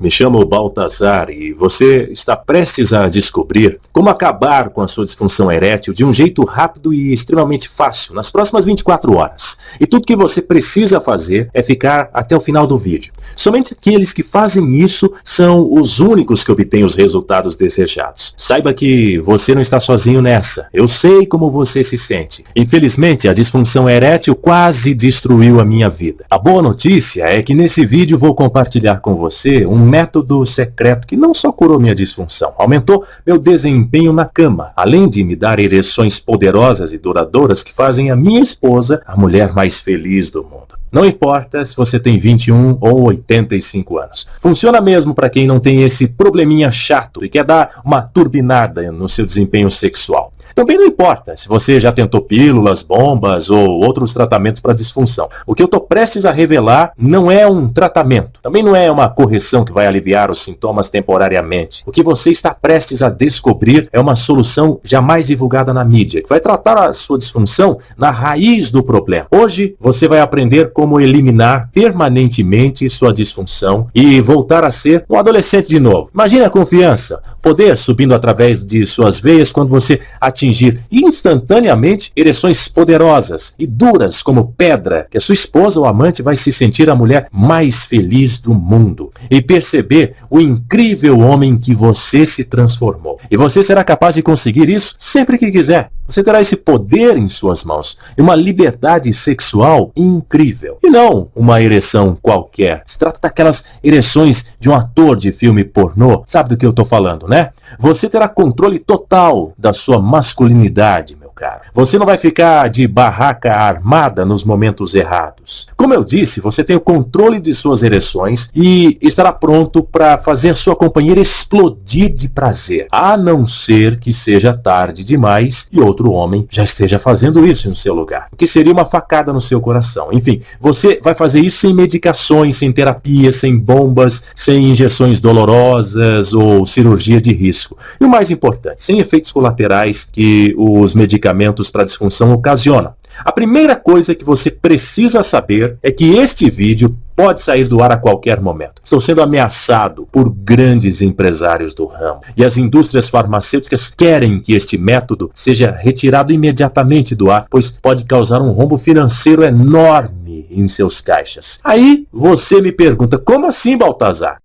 Me chamo Baltazar e você está prestes a descobrir como acabar com a sua disfunção erétil de um jeito rápido e extremamente fácil nas próximas 24 horas. E tudo que você precisa fazer é ficar até o final do vídeo. Somente aqueles que fazem isso são os únicos que obtêm os resultados desejados. Saiba que você não está sozinho nessa. Eu sei como você se sente. Infelizmente, a disfunção erétil quase destruiu a minha vida. A boa notícia é que nesse vídeo vou compartilhar com você um método secreto que não só curou minha disfunção, aumentou meu desempenho na cama, além de me dar ereções poderosas e duradouras que fazem a minha esposa a mulher mais feliz do mundo. Não importa se você tem 21 ou 85 anos. Funciona mesmo para quem não tem esse probleminha chato e quer dar uma turbinada no seu desempenho sexual. Também não importa se você já tentou pílulas, bombas ou outros tratamentos para disfunção. O que eu estou prestes a revelar não é um tratamento, também não é uma correção que vai aliviar os sintomas temporariamente. O que você está prestes a descobrir é uma solução jamais divulgada na mídia, que vai tratar a sua disfunção na raiz do problema. Hoje você vai aprender como eliminar permanentemente sua disfunção e voltar a ser um adolescente de novo. Imagine a confiança, poder subindo através de suas veias quando você atingir instantaneamente ereções poderosas e duras como pedra, que a sua esposa ou amante vai se sentir a mulher mais feliz do mundo e perceber o incrível homem que você se transformou. E você será capaz de conseguir isso sempre que quiser. Você terá esse poder em suas mãos e uma liberdade sexual incrível. E não uma ereção qualquer. Se trata daquelas ereções de um ator de filme pornô. Sabe do que eu estou falando, né? Você terá controle total da sua masculinidade, cara. Você não vai ficar de barraca armada nos momentos errados. Como eu disse, você tem o controle de suas ereções e estará pronto para fazer sua companheira explodir de prazer, a não ser que seja tarde demais e outro homem já esteja fazendo isso no seu lugar, o que seria uma facada no seu coração. Enfim, você vai fazer isso sem medicações, sem terapia, sem bombas, sem injeções dolorosas ou cirurgia de risco. E o mais importante, sem efeitos colaterais que os medicamentos medicamentos para disfunção ocasiona. A primeira coisa que você precisa saber é que este vídeo pode sair do ar a qualquer momento. Estou sendo ameaçado por grandes empresários do ramo e as indústrias farmacêuticas querem que este método seja retirado imediatamente do ar, pois pode causar um rombo financeiro enorme em seus caixas. Aí você me pergunta, como assim, Baltazar?